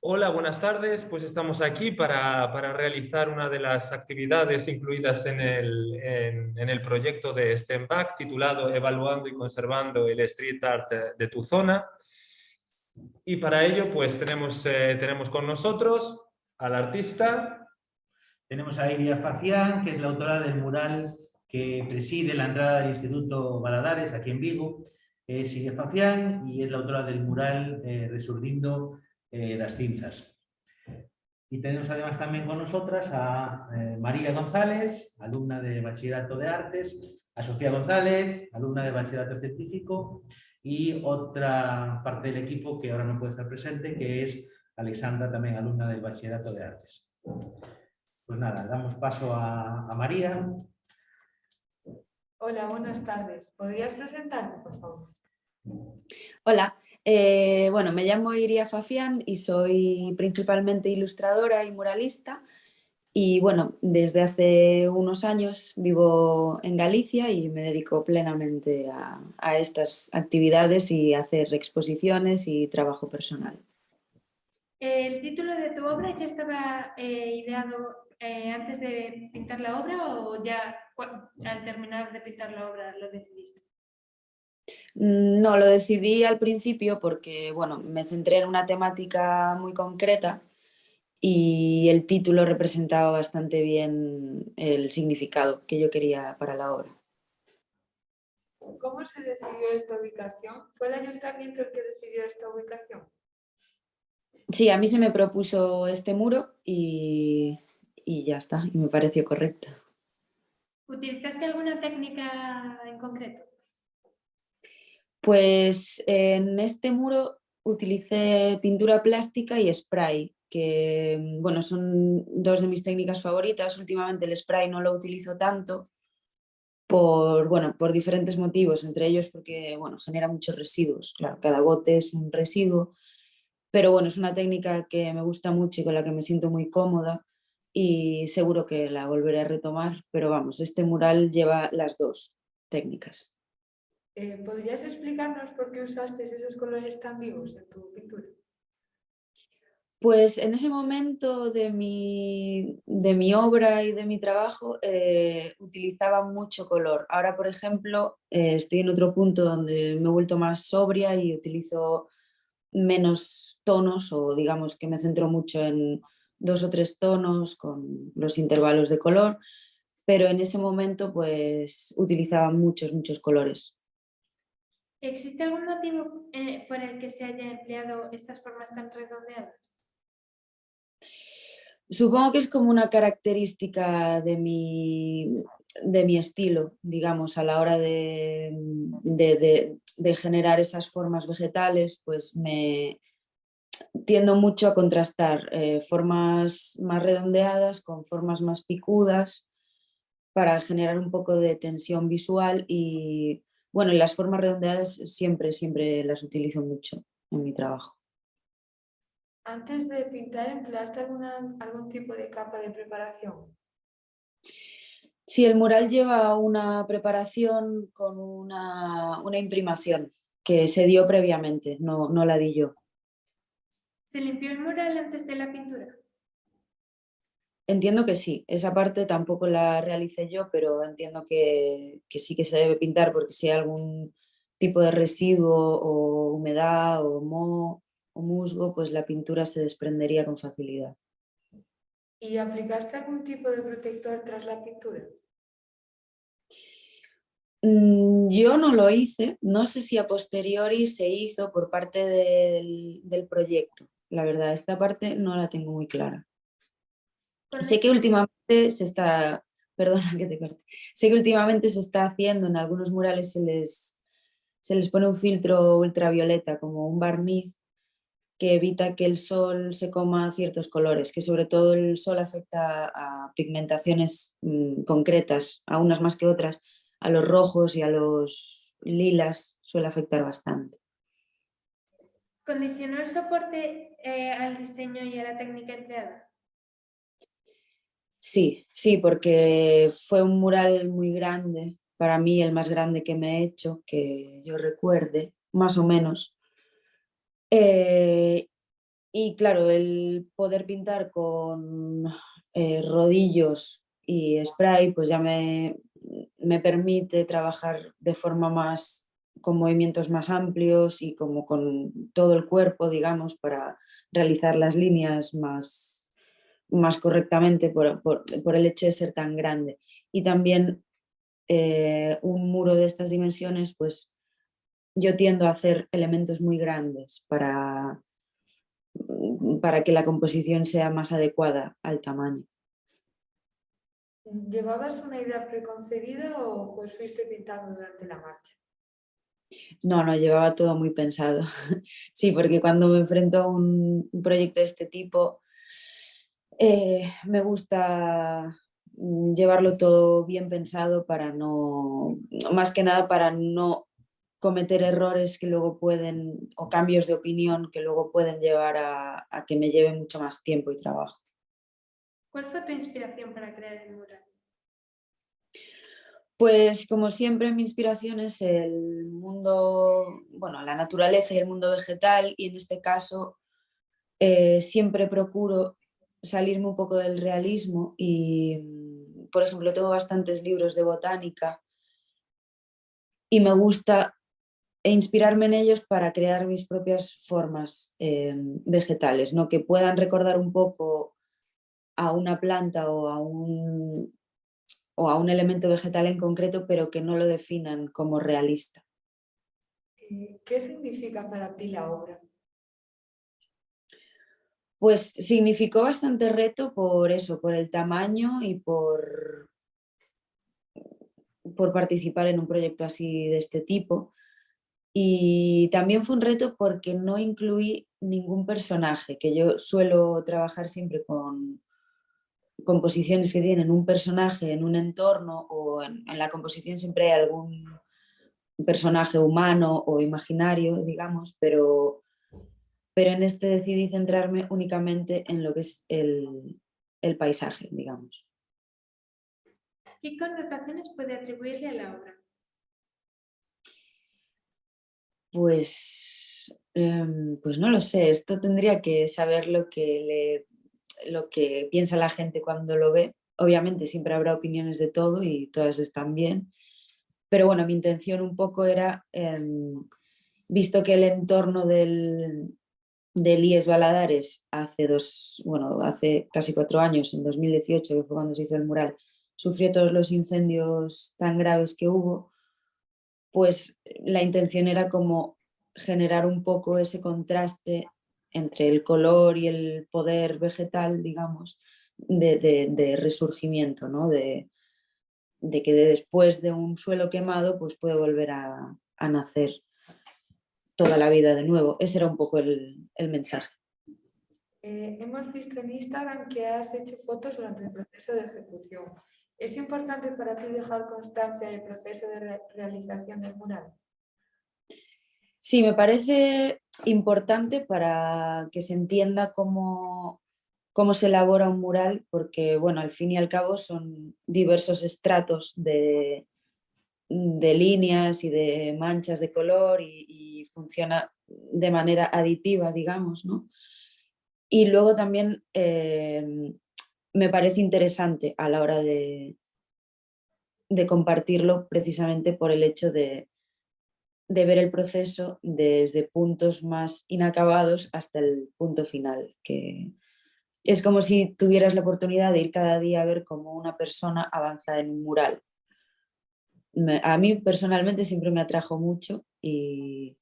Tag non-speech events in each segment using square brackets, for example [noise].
Hola, buenas tardes. Pues estamos aquí para, para realizar una de las actividades incluidas en el, en, el proyecto de STEMBAC titulado Evaluando y conservando el street art de tu zona. Y para ello pues tenemos, eh, tenemos con nosotros al artista. Tenemos a Iria Facián, que es la autora del mural que preside la entrada del Instituto Baladares, aquí en Vigo. Es Iria Facián y es la autora del mural eh, eh, las cintas. Y tenemos además también con nosotras a eh, María González, alumna de Bachillerato de Artes, a Sofía González, alumna de Bachillerato Científico, y otra parte del equipo que ahora no puede estar presente, que es Alexandra, también alumna del Bachillerato de Artes. Pues nada, damos paso a, a María. Hola, buenas tardes. ¿Podrías presentarte, por favor? Hola, eh, bueno, me llamo Iria Fafián y soy principalmente ilustradora y muralista. Y bueno, desde hace unos años vivo en Galicia y me dedico plenamente a, estas actividades y a hacer exposiciones y trabajo personal. ¿El título de tu obra ya estaba eh, ideado eh, antes de pintar la obra o ya al terminar de pintar la obra lo decidiste? No, lo decidí al principio porque bueno, me centré en una temática muy concreta y el título representaba bastante bien el significado que yo quería para la obra. ¿Cómo se decidió esta ubicación? ¿Fue el ayuntamiento el que decidió esta ubicación? Sí, a mí se me propuso este muro y, y ya está, y me pareció correcto. ¿Utilizaste alguna técnica en concreto? Pues en este muro utilicé pintura plástica y spray, que mm, bueno, son dos de mis técnicas favoritas. Últimamente el spray no lo utilizo tanto por, bueno, por diferentes motivos, entre ellos porque bueno, genera muchos residuos. Claro, cada bote es un residuo, pero bueno, es una técnica que me gusta mucho y con la que me siento muy cómoda y seguro que la volveré a retomar, pero vamos, este mural lleva las dos técnicas. Eh, ¿Podrías explicarnos por qué usaste esos colores tan vivos en tu pintura? Pues en ese momento de mi, de mi obra y de mi trabajo eh, utilizaba mucho color. Ahora, por ejemplo, eh, estoy en otro punto donde me he vuelto más sobria y utilizo menos tonos o digamos que me centro mucho en dos o tres tonos con los intervalos de color, pero en ese momento pues utilizaba muchos, muchos colores. ¿Existe algún motivo eh, por el que se haya empleado estas formas tan redondeadas? Supongo que es como una característica de mi, de mi estilo, digamos, a la hora de, de, generar esas formas vegetales, pues me tiendo mucho a contrastar eh, formas más redondeadas con formas más picudas para generar un poco de tensión visual y bueno, las formas redondeadas siempre, siempre las utilizo mucho en mi trabajo. Antes de pintar, ¿empleaste alguna, algún tipo de capa de preparación? Sí, el mural lleva una preparación con una, una imprimación que se dio previamente, no, no la di yo. ¿Se limpió el mural antes de la pintura? Entiendo que sí, esa parte tampoco la realicé yo, pero entiendo que, sí que se debe pintar porque si hay algún tipo de residuo o humedad o moho o musgo, pues la pintura se desprendería con facilidad. ¿Y aplicaste algún tipo de protector tras la pintura? Mm, yo no lo hice, no sé si a posteriori se hizo por parte del, del proyecto. La verdad, esta parte no la tengo muy clara. Sé que últimamente se está, [laughs] perdona que te corte, sé que últimamente se está haciendo en algunos murales se les, se les pone un filtro ultravioleta como un barniz que evita que el sol se coma ciertos colores, que sobre todo el sol afecta a pigmentaciones mm, concretas, a unas más que otras, a los rojos y a los lilas suele afectar bastante. ¿Condicionó el soporte eh, al diseño y a la técnica empleada? Sí, sí, porque fue un mural muy grande, para mí el más grande que me he hecho, que yo recuerde, más o menos. Eh, Y claro, el poder pintar con eh, rodillos y spray, pues ya me, me permite trabajar de forma más, con movimientos más amplios y como con todo el cuerpo, digamos, para realizar las líneas más, más correctamente por, por, el hecho de ser tan grande. Y también eh, un muro de estas dimensiones, pues yo tiendo a hacer elementos muy grandes para, para que la composición sea más adecuada al tamaño. ¿Llevabas una idea preconcebida o pues fuiste pintando durante la marcha? No, no, llevaba todo muy pensado. [laughs] Sí, porque cuando me enfrento a un proyecto de este tipo, eh, me gusta mm, llevarlo todo bien pensado para no, más que nada para no cometer errores que luego pueden, o cambios de opinión que luego pueden llevar a, a que me lleve mucho más tiempo y trabajo. ¿Cuál fue tu inspiración para crear el mural? Pues como siempre mi inspiración es el mundo, bueno, la naturaleza y el mundo vegetal y en este caso eh, siempre procuro salirme un poco del realismo y, por ejemplo, tengo bastantes libros de botánica y me gusta inspirarme en ellos para crear mis propias formas eh, vegetales, ¿no? que puedan recordar un poco a una planta o a un, o a un elemento vegetal en concreto, pero que no lo definan como realista. Eh, ¿Qué significa para ti la obra? Pues significó bastante reto por eso, por el tamaño y por, por participar en un proyecto así de este tipo. Y también fue un reto porque no incluí ningún personaje, que yo suelo trabajar siempre con, composiciones que tienen un personaje en un entorno o en, la composición siempre hay algún personaje humano o imaginario, digamos, pero, pero en este decidí centrarme únicamente en lo que es el, el paisaje, digamos. ¿Qué connotaciones puede atribuirle a la obra? Pues, em, pues no lo sé, esto tendría que saber lo que le lo que piensa la gente cuando lo ve. Obviamente siempre habrá opiniones de todo y todas están bien, pero bueno, mi intención un poco era, em, visto que el entorno del, del IES Baladares hace, dos, bueno, hace casi cuatro años, en 2018, que fue cuando se hizo el mural, sufrió todos los incendios tan graves que hubo, pues la intención era como generar un poco ese contraste entre el color y el poder vegetal, digamos, de, resurgimiento, ¿no? de, que después de un suelo quemado pues puede volver a, nacer toda la vida de nuevo. Ese era un poco el, mensaje. Eh, hemos visto en Instagram que has hecho fotos durante el proceso de ejecución. ¿Es importante para ti dejar constancia del proceso de realización del mural? Sí, me parece importante para que se entienda cómo, cómo se elabora un mural, porque bueno, al fin y al cabo son diversos estratos de, de líneas y de manchas de color y, funciona de manera aditiva, digamos, ¿no? Y luego también eh, me parece interesante a la hora de, de compartirlo precisamente por el hecho de, de ver el proceso desde puntos más inacabados hasta el punto final, que es como si tuvieras la oportunidad de ir cada día a ver cómo una persona avanza en un mural. a mí personalmente siempre me atrajo mucho y,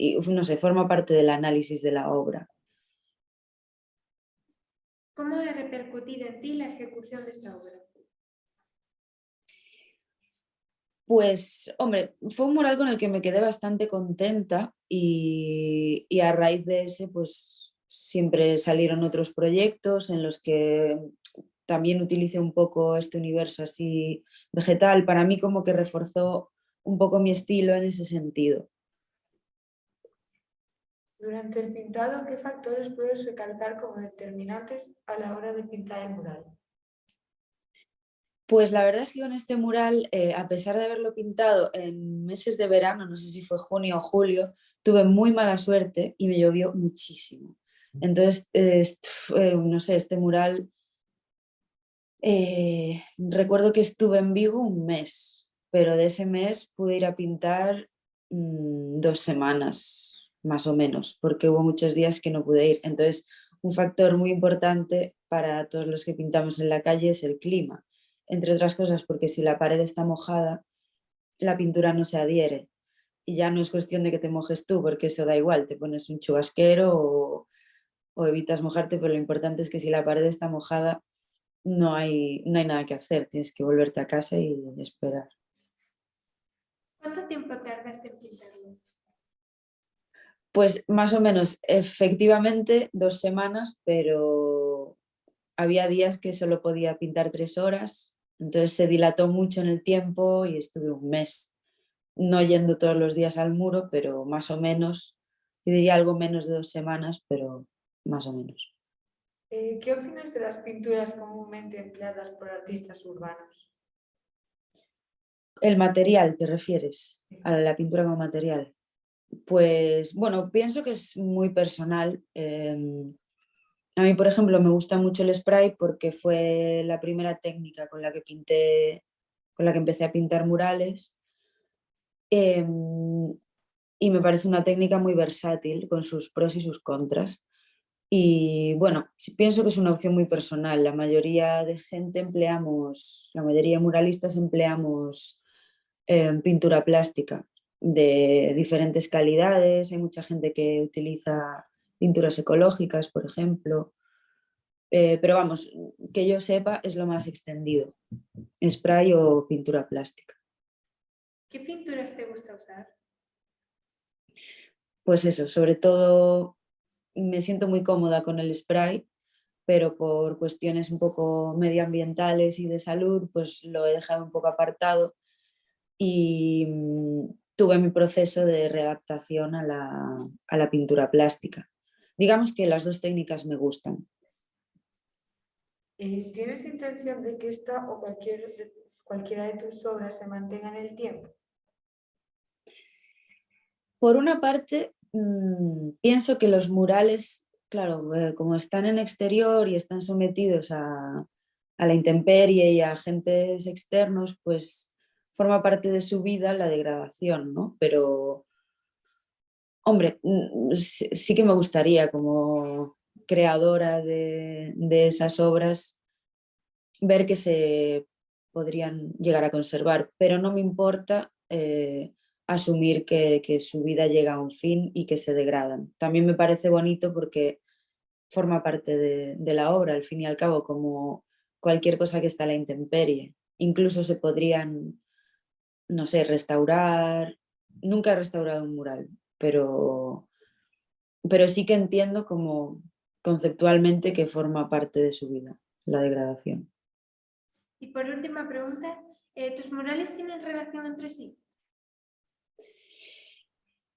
y no sé, forma parte del análisis de la obra. ¿Cómo ha repercutido en ti la ejecución de esta obra? Pues, hombre, fue un mural con el que me quedé bastante contenta y, a raíz de ese, pues siempre salieron otros proyectos en los que también utilicé un poco este universo así vegetal. Para mí como que reforzó un poco mi estilo en ese sentido. Durante el pintado, ¿qué factores puedes recalcar como determinantes a la hora de pintar el mural? Pues la verdad es que con este mural, eh, a pesar de haberlo pintado en meses de verano, no sé si fue junio o julio, tuve muy mala suerte y me llovió muchísimo. Entonces, eh, no sé, este mural, eh, recuerdo que estuve en Vigo un mes, pero de ese mes pude ir a pintar mm, dos semanas, más o menos, porque hubo muchos días que no pude ir. Entonces, un factor muy importante para todos los que pintamos en la calle es el clima, entre otras cosas porque si la pared está mojada, la pintura no se adhiere. Y ya no es cuestión de que te mojes tú, porque eso da igual, te pones un chubasquero o, evitas mojarte, pero lo importante es que si la pared está mojada, no hay, no hay nada que hacer, tienes que volverte a casa y esperar. ¿Cuánto tiempo tardaste en pintarlo? Pues más o menos, efectivamente dos semanas, pero había días que solo podía pintar tres horas, entonces se dilató mucho en el tiempo y estuve un mes, no yendo todos los días al muro, pero más o menos, yo diría algo menos de dos semanas, pero más o menos. Eh, ¿Qué opinas de las pinturas comúnmente empleadas por artistas urbanos? El material, ¿te refieres? A la pintura como material. Pues bueno, pienso que es muy personal. em, a mí, por ejemplo, me gusta mucho el spray porque fue la primera técnica con la que pinté, con la que empecé a pintar murales. em, y me parece una técnica muy versátil con sus pros y sus contras. Y bueno, pienso que es una opción muy personal. La mayoría de gente empleamos, la mayoría de muralistas empleamos em, pintura plástica de diferentes calidades. Hay mucha gente que utiliza pinturas ecológicas, por ejemplo. Eh, pero vamos, que yo sepa es lo más extendido. Spray o pintura plástica. ¿Qué pinturas te gusta usar? Pues eso, sobre todo me siento muy cómoda con el spray, pero por cuestiones un poco medioambientales y de salud, pues lo he dejado un poco apartado y mm, tuve mi proceso de readaptación a la, a la pintura plástica. Digamos que las dos técnicas me gustan. Eh, ¿Tienes intención de que esta o cualquier, cualquiera de tus obras se mantenga en el tiempo? Por una parte, mm, pienso que los murales, claro, eh, como están en exterior y están sometidos a, a la intemperie y a agentes externos, pues forma parte de su vida la degradación, ¿no? Pero, hombre, sí, que me gustaría como creadora de, de esas obras ver que se podrían llegar a conservar, pero no me importa eh, asumir que, que su vida llega a un fin y que se degradan. También me parece bonito porque forma parte de, de la obra, al fin y al cabo, como cualquier cosa que está a la intemperie. Incluso se podrían, no sé, restaurar. Nunca he restaurado un mural, pero, pero sí que entiendo como conceptualmente que forma parte de su vida, la degradación. Y por última pregunta, eh, ¿tus murales tienen relación entre sí?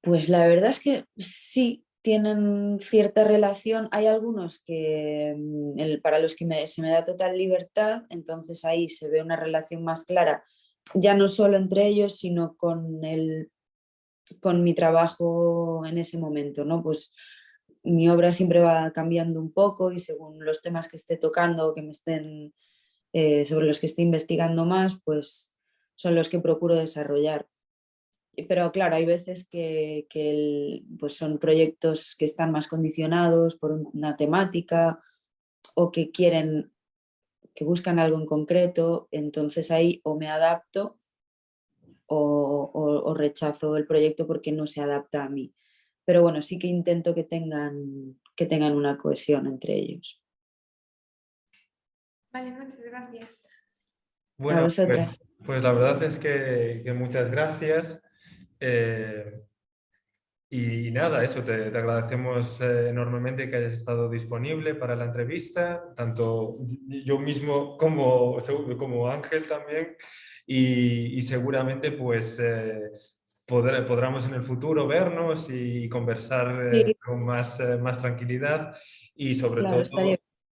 Pues la verdad es que sí, tienen cierta relación. Hay algunos que mm, el- para los que me- se me da total libertad, entonces ahí se ve una relación más clara, ya no solo entre ellos, sino con, el, con mi trabajo en ese momento, ¿no? Pues mi obra siempre va cambiando un poco y según los temas que esté tocando o que me estén, eh, sobre los que esté investigando más, pues son los que procuro desarrollar. Pero claro, hay veces que, pues son proyectos que están más condicionados por un- una temática o que quieren, que buscan algo en concreto, entonces ahí o me adapto o, o- o rechazo el proyecto porque no se adapta a mí. Pero bueno, sí que intento que tengan, que tengan una cohesión entre ellos. Vale, muchas gracias. Bueno, pues, vosotras. pues la verdad es que, que muchas gracias. eh, y nada, eso, te, te agradecemos eh, enormemente que hayas estado disponible para la entrevista, tanto yo mismo como, como Ángel también, y, y seguramente pues eh, podré- podremos en el futuro vernos y conversar eh, Sí. con más, eh, más tranquilidad y sobre Claro, todo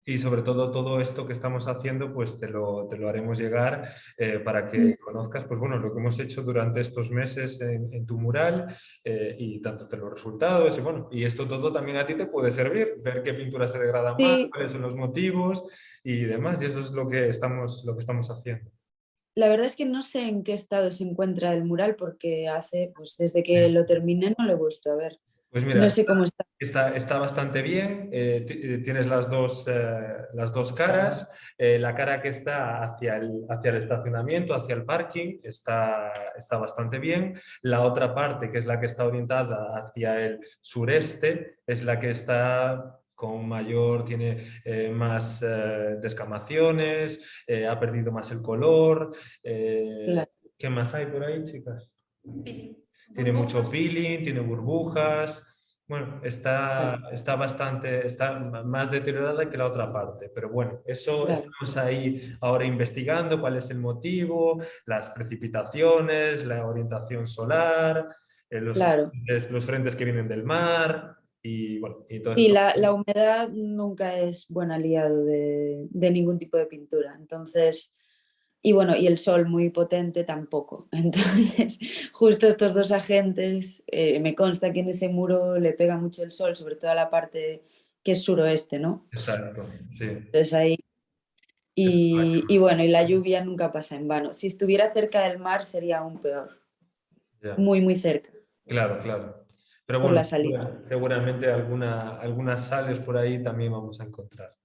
y sobre todo todo esto que estamos haciendo pues te lo, te lo haremos llegar eh, para que conozcas pues bueno lo que hemos hecho durante estos meses en, en tu mural eh, y tanto de los resultados y bueno y esto todo también a ti te puede servir ver qué pintura se degrada Sí. más cuáles son los motivos y demás y eso es lo que estamos lo que estamos haciendo La verdad es que no sé en qué estado se encuentra el mural porque hace, pues desde que lo terminé no lo he vuelto a ver. Pues mira No sé cómo está. Está, está bastante bien, eh, eh, tienes las dos, eh, las dos caras, eh, la cara que está hacia el, hacia el estacionamiento, hacia el parking, está, está bastante bien, la otra parte que es la que está orientada hacia el sureste es la que está con mayor, tiene eh, más eh, descamaciones, eh, ha perdido más el color. eh, Claro. ¿Qué más hay por ahí, chicas? Pi- Tiene mucho peeling, tiene burbujas. Bueno, está, está bastante, está más deteriorada que la otra parte, pero bueno, eso Claro. estamos ahí ahora investigando cuál es el motivo, las precipitaciones, la orientación solar, eh, los, Claro. frentes, los frentes que vienen del mar y bueno, y todo Y la, la humedad nunca es buen aliado de, de ningún tipo de pintura. Entonces, y bueno, y el sol muy potente tampoco. [laughs] Entonces, justo estos dos agentes, eh, me consta que en ese muro le pega mucho el sol, sobre todo a la parte que es suroeste, ¿no? Exacto, sí. Entonces ahí... Y, y bueno, y la lluvia nunca pasa en vano. Si estuviera cerca del mar sería aún peor, ya. muy, muy cerca. Claro, claro. Pero Por bueno, la salida. segura- seguramente alguna, algunas sales por ahí también vamos a encontrar.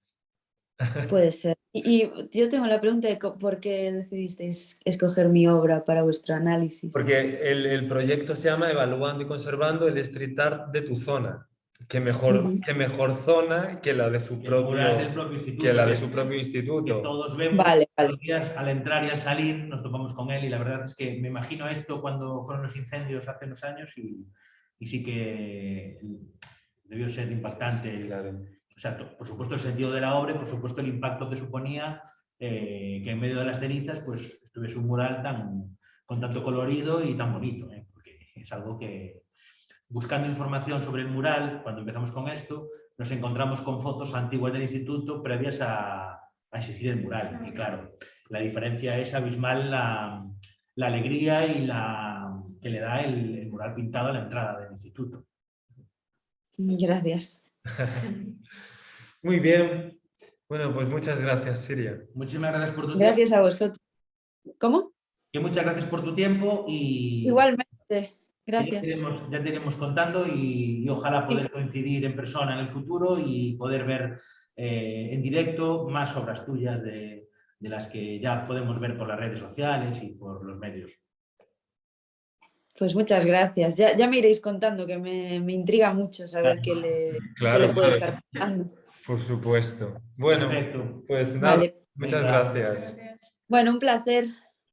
Puede ser. Y, y yo tengo la pregunta de por qué decidisteis escoger mi obra para vuestro análisis. Porque el, el proyecto se llama Evaluando y conservando el street art de tu zona. ¿Qué mejor, Ujú. qué mejor zona que la de su del propio, propio instituto. que la de que- su propio que instituto? todos vemos Vale, vale. los días al entrar y al salir nos topamos con él y la verdad es que me imagino esto cuando fueron los incendios hace unos años y, y sí que debió ser impactante. el- Claro. O sea, por supuesto el sentido de la obra y por supuesto el impacto que suponía eh, que en medio de las cenizas pues estuviese un mural tan, con tanto colorido y tan bonito, ¿eh? porque es algo que buscando información sobre el mural, cuando empezamos con esto, nos encontramos con fotos antiguas del instituto previas a, a existir el mural. Y claro, la diferencia es abismal la, la alegría y la que le da el, el mural pintado a la entrada del instituto. Gracias. [laughs] Muy bien. Bueno, pues muchas gracias, Siria. Muchísimas gracias por tu Gracias a vosotros. ¿Cómo? tiempo. y muchas gracias por tu tiempo y Igualmente. Ya Gracias. te, iremos, ya te iremos contando y, y ojalá poder coincidir en persona en el futuro y poder ver eh, en directo más obras tuyas de, de las que ya podemos ver por las redes sociales y por los medios. Pues muchas gracias. Ya, ya me iréis contando que me, me intriga mucho saber qué le, [laughs] qué Claro, le puede claro, estar pasando. por supuesto. Bueno, Perfecto. pues nada, Vale. muchas. Gracias. Bueno, un placer.